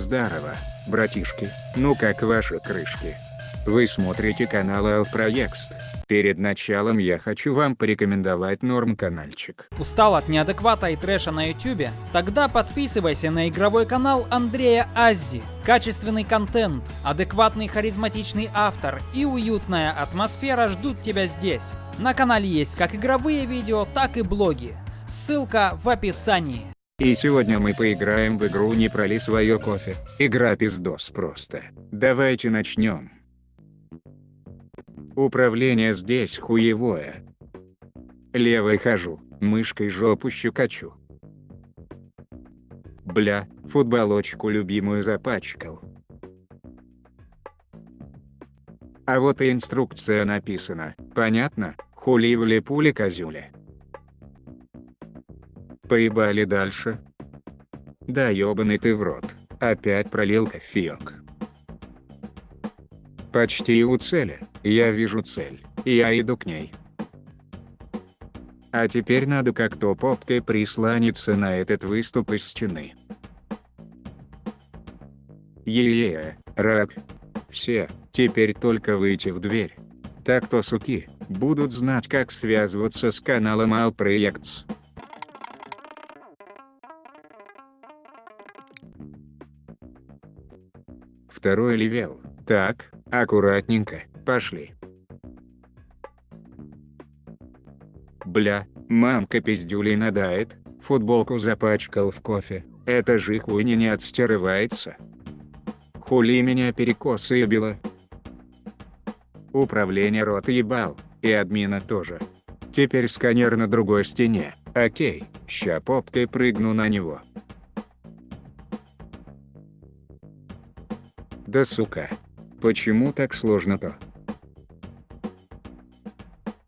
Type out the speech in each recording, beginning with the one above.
Здорово, братишки, ну как ваши крышки? Вы смотрите канал Алпроекст. Перед началом я хочу вам порекомендовать норм каналчик. Устал от неадеквата и трэша на ютюбе? Тогда подписывайся на игровой канал Андрея Аззи. Качественный контент, адекватный харизматичный автор и уютная атмосфера ждут тебя здесь. На канале есть как игровые видео, так и блоги. Ссылка в описании. И сегодня мы поиграем в игру «Не проли свое кофе». Игра пиздос просто. Давайте начнем. Управление здесь хуевое. Левой хожу, мышкой жопу щекочу. Бля, футболочку любимую запачкал. А вот и инструкция написана, понятно? Хули в пули козюля. Поебали дальше? Да ёбаный ты в рот, опять пролил кофеёк. Почти у цели, я вижу цель, я иду к ней. А теперь надо как-то попкой прислониться на этот выступ из стены. Е-е, рак. Все, теперь только выйти в дверь. Так-то суки, будут знать как связываться с каналом Alprojects. Второй level. Так, аккуратненько, пошли. Бля, мамка пиздюлей надает, футболку запачкал в кофе, это же хуйня не отстирывается. Хули меня перекосоебило. Управление рот ебал, и админа тоже. Теперь сканер на другой стене, окей, ща попкой прыгну на него. Да сука. Почему так сложно-то?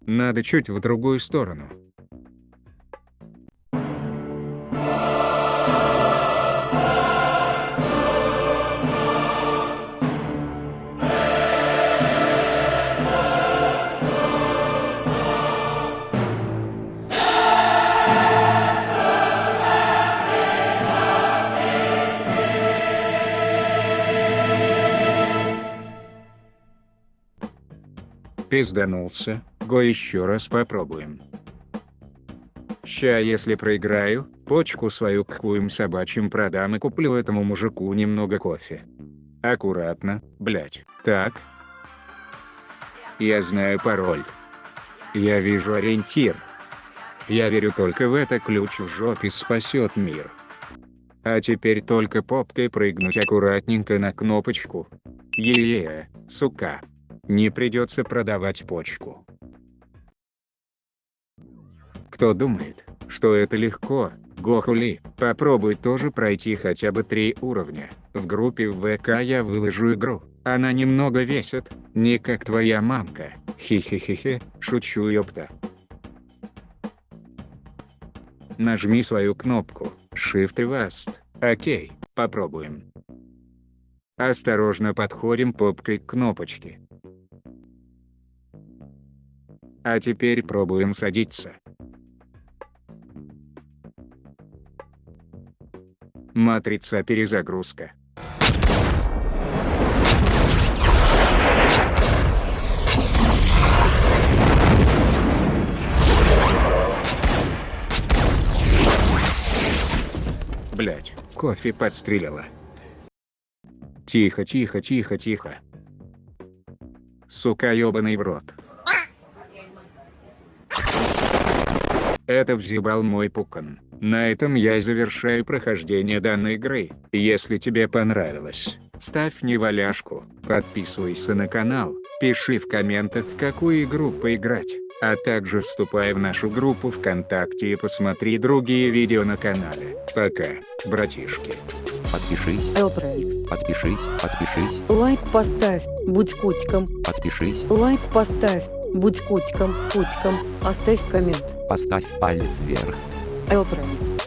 Надо чуть в другую сторону. Пизданулся, го еще раз попробуем. Ща если проиграю, почку свою к хуем собачьим продам и куплю этому мужику немного кофе. Аккуратно, блять. Так. Я знаю пароль. Я вижу ориентир. Я верю только в это ключ в жопе спасет мир. А теперь только попкой прыгнуть аккуратненько на кнопочку. Е-е, сука. Не придется продавать почку. Кто думает, что это легко, Гохули, попробуй тоже пройти хотя бы три уровня. В группе в ВК я выложу игру. Она немного весит, не как твоя мамка. Хи-хи-хи-хи, шучу ёпта. Нажми свою кнопку, Shift Vast. Окей, попробуем. Осторожно подходим попкой к кнопочке. А теперь пробуем садиться. Матрица перезагрузка. Блять, кофе подстрелила. Тихо, тихо, тихо, тихо. Сука ёбаный в рот. Это взъебал мой пукан. На этом я и завершаю прохождение данной игры. Если тебе понравилось, ставь неваляшку, подписывайся на канал, пиши в комментах в какую игру поиграть, а также вступай в нашу группу ВКонтакте и посмотри другие видео на канале. Пока, братишки. Подпишись, Элпроекс. подпишись, подпишись, Лайк поставь, будь котиком. подпишись, Лайк поставь, будь котиком, котиком. Оставь коммент. поставь палец вверх. Элпроекс.